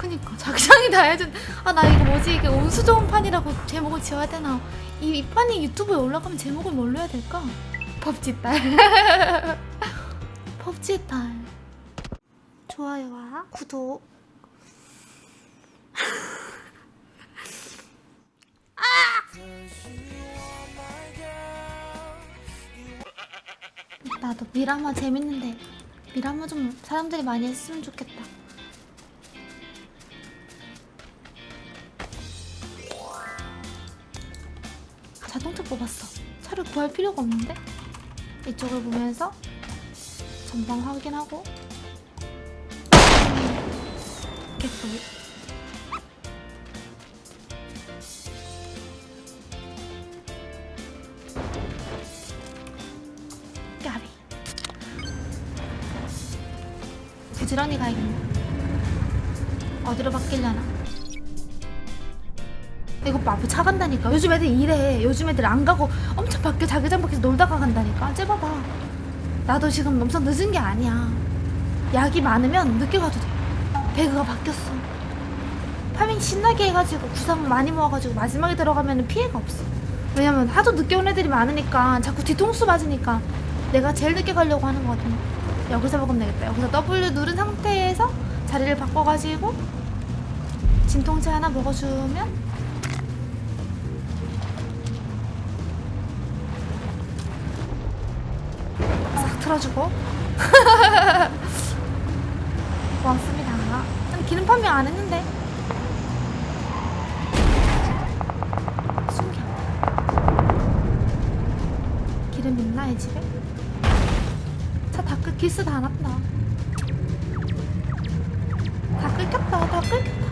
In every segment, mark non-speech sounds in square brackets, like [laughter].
그니까. 자기장이 다 해준 아 나 이거 뭐지? 이게 운수 좋은 판이라고 제목을 지어야 되나? 이, 이 판이 유튜브에 올라가면 제목을 뭘로 해야 될까? 법지 딸. [laughs] 법지 딸. 좋아요와 구독. [laughs] 아! 나도 미라마 재밌는데 미라마 좀 사람들이 많이 했으면 좋겠다 자동차 뽑았어. 차를 구할 필요가 없는데? 이쪽을 보면서 전방 확인하고. 개꿀 까비. 부지런히 가야겠네. 어디로 바뀌려나 이거 마부 차 간다니까. 요즘 애들 이래 요즘 애들 안 가고 엄청 밖에 자기장 밖에서 놀다가 간다니까. 째봐봐. 나도 지금 엄청 늦은 게 아니야. 약이 많으면 늦게 가도 돼. 배그가 바뀌었어. 파밍 신나게 해가지고 구상 많이 모아가지고 마지막에 들어가면 피해가 없어. 왜냐면 하도 늦게 온 애들이 많으니까 자꾸 뒤통수 맞으니까 내가 제일 늦게 가려고 하는 거거든 여기서 먹으면 되겠다. 여기서 W 누른 상태에서 자리를 바꿔가지고 진통제 하나 먹어주면 틀어주고? [laughs] 고맙습니다. 난 기름 판명 안 했는데. 숨겨. 기름 있나 이 집에? 차다 끓, 기스 다 났다. 다 끓겠다 다 끓겠다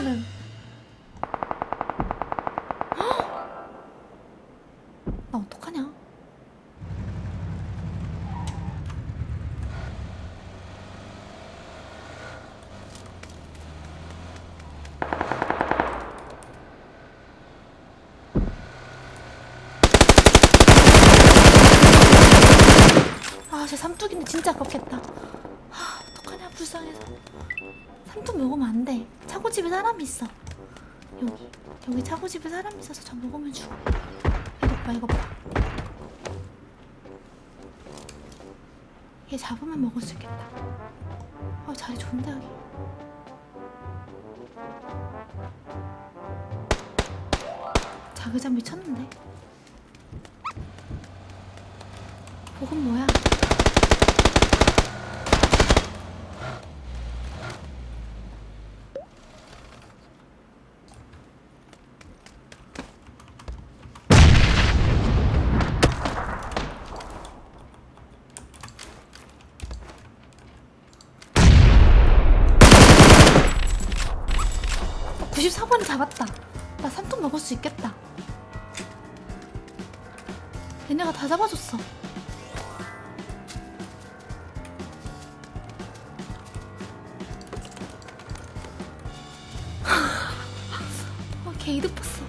편은 나 어떡하냐? 아쟤 삼뚝인데 진짜 아깝겠다. 아 불쌍해서 삼뚝 먹으면 안 돼. 차고집에 사람이 있어. 여기. 여기 차고집에 사람이 있어서 저 먹으면 죽어. 이것 봐, 이것 봐. 얘 잡으면 먹을 수 있겠다. 아, 자리 좋은데, 여기. 자기장 미쳤는데? 복은 뭐야? 구십사 번이 잡았다. 나 삼통 먹을 수 있겠다. 얘네가 다 잡아줬어. [laughs] 어, 개 이득 봤어.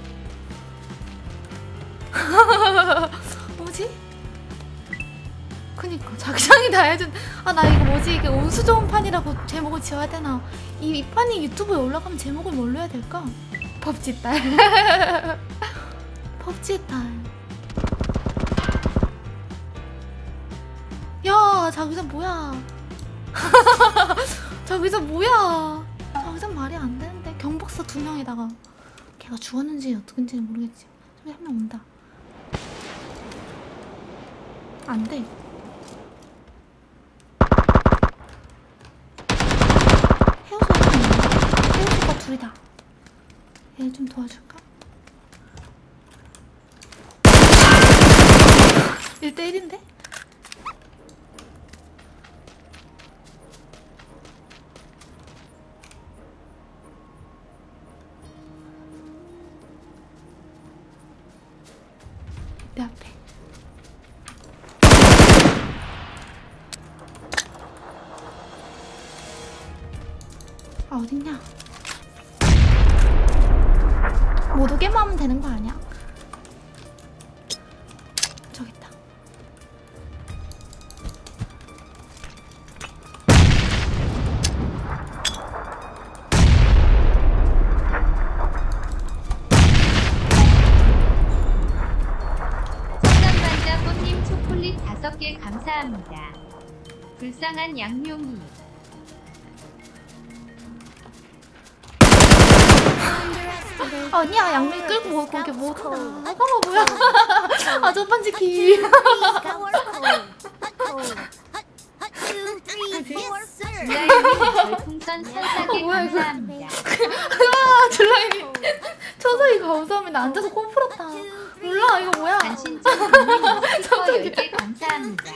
그니까. 자기장이 다 해준 아 나 이거 뭐지? 이게 운수 좋은 판이라고 제목을 지어야 되나? 이, 이 판이 유튜브에 올라가면 제목을 뭘로 해야 될까? 법지 딸. [laughs] 법지 딸 야 자기장 뭐야? [laughs] 자기장 뭐야? 자기장 말이 안 되는데. 경박사 두 명에다가. 걔가 죽었는지 어떻게인지는 모르겠지. 저기 한 명 온다. 안돼 헤어져 헤어져가 둘이다 얘 좀 도와줄까? 1대1인데? 내 앞에 아 어딨냐 못 오게만 하면 되는 거 아니야? 저기 있다. 성남반자 꽃님 초콜릿 5개 감사합니다. 불쌍한 양용이. 아니야 양면 끌고 뭐 거기 뭐. 아까 뭐야? 아 별풍선 선사개 뭐야, 이거. 감사합니다. 아. 앉아서 코 풀었다. 몰라 이거 뭐야? 10개 [laughs] 감사합니다.